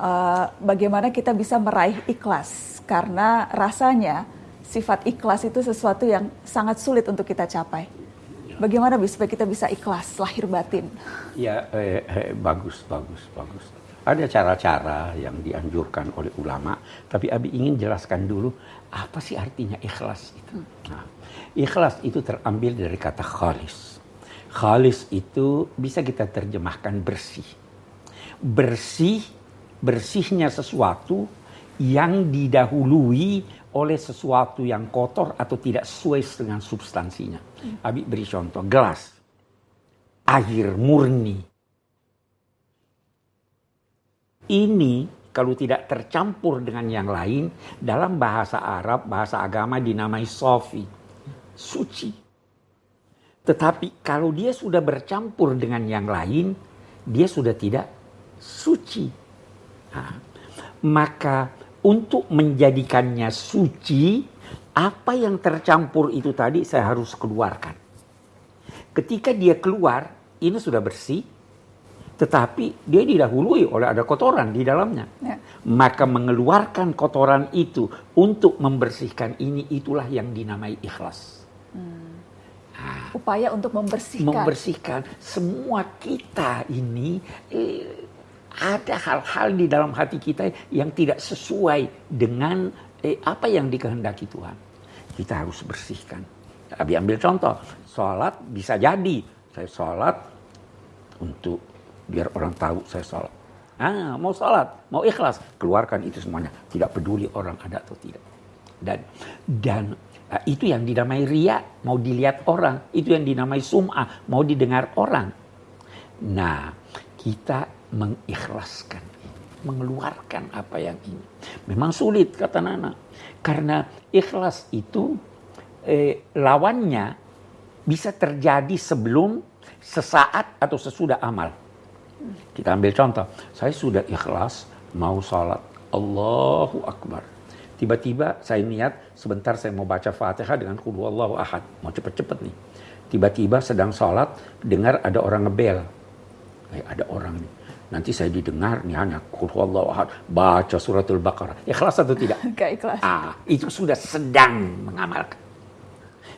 uh, bagaimana kita bisa meraih ikhlas karena rasanya sifat ikhlas itu sesuatu yang sangat sulit untuk kita capai. Bagaimana supaya kita bisa ikhlas lahir batin? Ya, eh, eh, bagus, bagus, bagus. Ada cara-cara yang dianjurkan oleh ulama, tapi Abi ingin jelaskan dulu apa sih artinya ikhlas itu. Nah, ikhlas itu terambil dari kata khalis. Khalis itu bisa kita terjemahkan bersih. Bersih, bersihnya sesuatu yang didahului oleh sesuatu yang kotor atau tidak sesuai dengan substansinya. Abi beri contoh, gelas, air murni, ini kalau tidak tercampur dengan yang lain, dalam bahasa Arab, bahasa agama dinamai sofi, suci. Tetapi kalau dia sudah bercampur dengan yang lain, dia sudah tidak suci. Maka untuk menjadikannya suci, apa yang tercampur itu tadi saya harus keluarkan. Ketika dia keluar, ini sudah bersih, tetapi dia didahului oleh ada kotoran di dalamnya. Ya. Maka mengeluarkan kotoran itu untuk membersihkan ini itulah yang dinamai ikhlas. Hmm. Nah, Upaya untuk membersihkan. Membersihkan semua kita ini eh, ada hal-hal di dalam hati kita yang tidak sesuai dengan eh, apa yang dikehendaki Tuhan. Kita harus bersihkan. Abi ambil contoh, sholat bisa jadi saya sholat untuk biar orang tahu saya sholat. Ah, mau sholat, mau ikhlas, keluarkan itu semuanya. Tidak peduli orang ada atau tidak. Dan dan uh, itu yang dinamai ria, mau dilihat orang. Itu yang dinamai sum'ah, mau didengar orang. Nah, kita mengikhlaskan, mengeluarkan apa yang ini. Memang sulit kata Nana, karena ikhlas itu eh, lawannya bisa terjadi sebelum, sesaat atau sesudah amal. Kita ambil contoh, saya sudah ikhlas mau sholat. Allahu Akbar. Tiba-tiba saya niat sebentar saya mau baca Fatihah dengan kudu Allahu Ahad. Mau cepet-cepet nih. Tiba-tiba sedang sholat dengar ada orang ngebel. Eh, ada orang nih. Nanti saya didengar nih hanya kudu Allahu Ahad. Baca suratul Baqarah. Ikhlas atau tidak? Gak ikhlas. Ah, itu sudah sedang mengamalkan.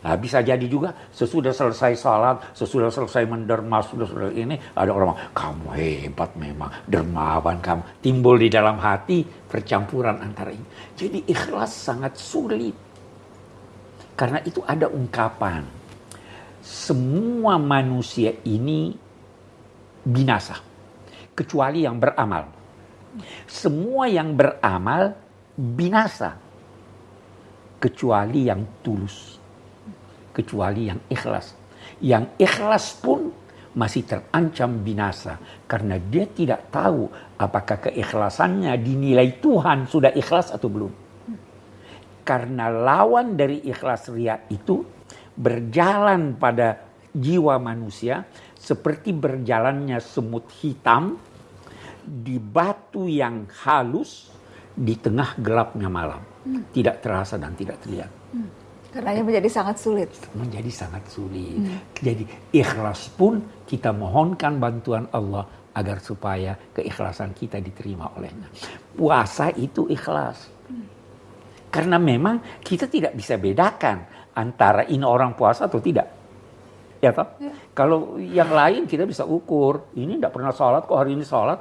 Nah, bisa jadi juga sesudah selesai salat, sesudah selesai menderma, sudah sudah ini ada orang kamu hebat memang, dermawan kamu. Timbul di dalam hati percampuran antara ini. Jadi ikhlas sangat sulit. Karena itu ada ungkapan. Semua manusia ini binasa. Kecuali yang beramal. Semua yang beramal binasa. Kecuali yang tulus kecuali yang ikhlas. Yang ikhlas pun masih terancam binasa karena dia tidak tahu apakah keikhlasannya dinilai Tuhan sudah ikhlas atau belum. Karena lawan dari ikhlas ria itu berjalan pada jiwa manusia seperti berjalannya semut hitam di batu yang halus di tengah gelapnya malam. Tidak terasa dan tidak terlihat. Karenanya menjadi sangat sulit. Menjadi sangat sulit. Hmm. Jadi ikhlas pun kita mohonkan bantuan Allah agar supaya keikhlasan kita diterima olehnya. Puasa itu ikhlas. Hmm. Karena memang kita tidak bisa bedakan antara ini orang puasa atau tidak. Ya toh? Ya. Kalau yang lain kita bisa ukur, ini tidak pernah sholat kok hari ini sholat.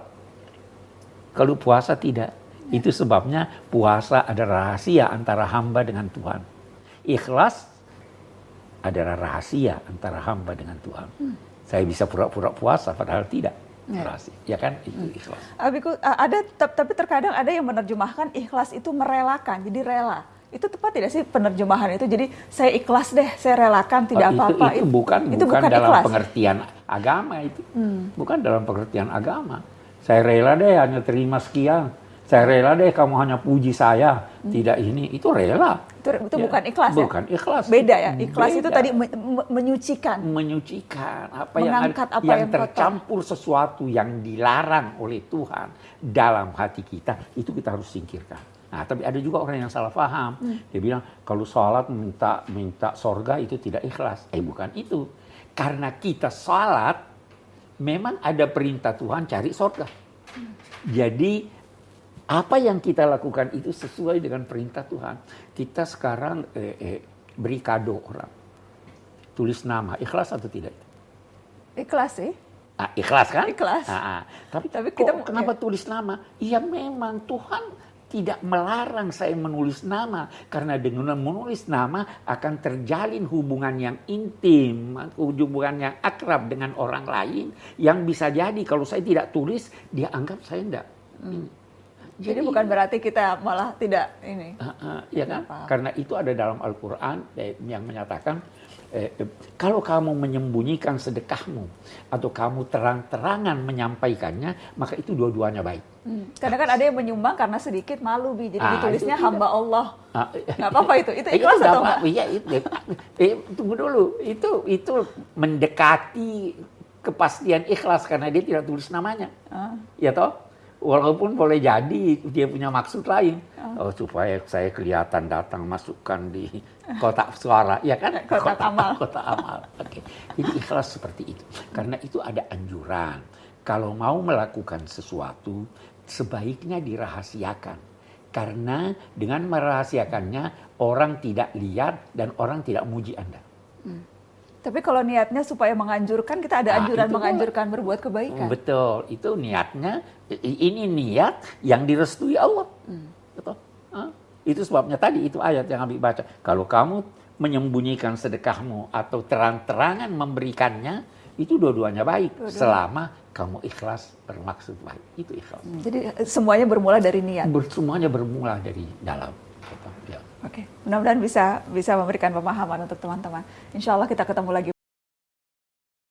Kalau puasa tidak. Ya. Itu sebabnya puasa ada rahasia antara hamba dengan Tuhan. Ikhlas adalah rahasia antara hamba dengan Tuhan. Hmm. Saya bisa pura-pura puasa padahal tidak. Ya. Rahasia. ya kan itu hmm. ikhlas. Abiku ada tapi terkadang ada yang menerjemahkan ikhlas itu merelakan, jadi rela. Itu tepat tidak sih penerjemahan itu? Jadi saya ikhlas deh, saya relakan tidak oh, apa-apa. itu, itu, itu bukan itu bukan, bukan dalam ikhlas. pengertian agama itu. Hmm. Bukan dalam pengertian agama. Saya rela deh hanya terima sekian saya rela deh kamu hanya puji saya, hmm. tidak ini, itu rela. Itu, itu ya, bukan ikhlas ya? Bukan ikhlas. Beda ya, ikhlas Beda. itu tadi menyucikan. Menyucikan apa yang ada, apa yang, yang tercampur kotor. sesuatu yang dilarang oleh Tuhan dalam hati kita, itu kita harus singkirkan. Nah, tapi ada juga orang yang salah paham. Hmm. Dia bilang kalau sholat minta minta sorga itu tidak ikhlas. Eh bukan itu. Karena kita sholat, memang ada perintah Tuhan cari sorga. Hmm. Jadi apa yang kita lakukan itu sesuai dengan perintah Tuhan. Kita sekarang eh, eh, beri kado orang, tulis nama, ikhlas atau tidak? Ikhlas sih. Ah, ikhlas kan? Ikhlas. Ah, ah. Tapi, Tapi kok kita- kenapa tulis nama? Iya memang Tuhan tidak melarang saya menulis nama karena dengan menulis nama akan terjalin hubungan yang intim, hubungan yang akrab dengan orang lain yang bisa jadi kalau saya tidak tulis dia anggap saya enggak. Jadi, bukan berarti kita malah tidak ini. Ah, ah, ya kan? Karena itu ada dalam Al-Quran eh, yang menyatakan eh, eh, kalau kamu menyembunyikan sedekahmu atau kamu terang-terangan menyampaikannya, maka itu dua-duanya baik. Hmm. Kadang kan ada yang menyumbang karena sedikit malu bi, jadi Ah, ditulisnya itu hamba Allah. Ah, Nggak apa-apa itu. Itu Eh, ikhlas atau enggak? Iya, itu, eh, tunggu dulu. Itu itu mendekati kepastian ikhlas karena dia tidak tulis namanya. Ah. Ya toh? Walaupun boleh jadi dia punya maksud lain. Ah. Oh, supaya saya kelihatan datang masukkan di kotak suara, ya kan? Kotak amal. Kotak amal. Oke. Jadi ikhlas seperti itu. Karena itu ada anjuran. Kalau mau melakukan sesuatu, sebaiknya dirahasiakan. Karena dengan merahasiakannya orang tidak lihat dan orang tidak muji Anda. Tapi kalau niatnya supaya menganjurkan, kita ada Ah, anjuran itu menganjurkan berbuat kebaikan. Betul, itu niatnya. Ini niat yang direstui Allah. Betul. Hah? Itu sebabnya tadi itu ayat yang kami baca. Kalau kamu menyembunyikan sedekahmu atau terang-terangan memberikannya, itu dua-duanya baik. Selama kamu ikhlas bermaksud baik. Itu ikhlas. Jadi eh, semuanya bermula dari niat. Ber- Semuanya bermula dari dalam. Betul, ya. Oke, mudah-mudahan bisa bisa memberikan pemahaman untuk teman-teman. Insya Allah kita ketemu lagi.